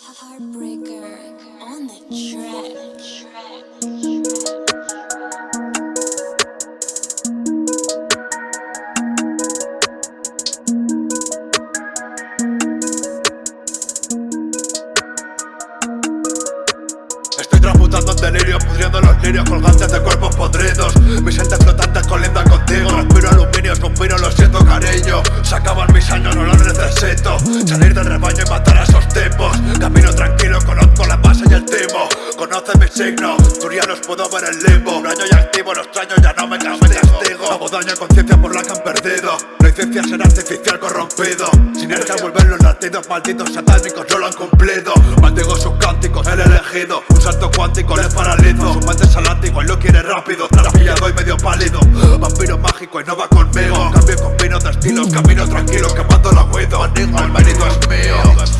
Heartbreaker on the track. Estoy transmutando en delirio, pudriendo los lirios colgantes de cuerpos podridos. Mis entes flotantes colindan contigo. Respiro aluminio, suspiro, lo siento cariño. Se acaban mis años, no los necesito. Salir del rebaño y matar timo Conoce mis signos, turianos puedo ver el limbo. Año ya activo, los extraño, ya no me castigo. Hago daño a conciencia por la que han perdido. La licencia ser artificial corrompido. Sinergia vuelven los latidos malditos satánicos no lo han cumplido. Maldigo sus cánticos, el elegido. Un salto cuántico les paralizo. Su mente es al látigo y lo quiere rápido. Trapillado y medio pálido. Vampiro mágico y no va conmigo. Cambio con vino de estilos Camino tranquilo quemando la huido mérito es mío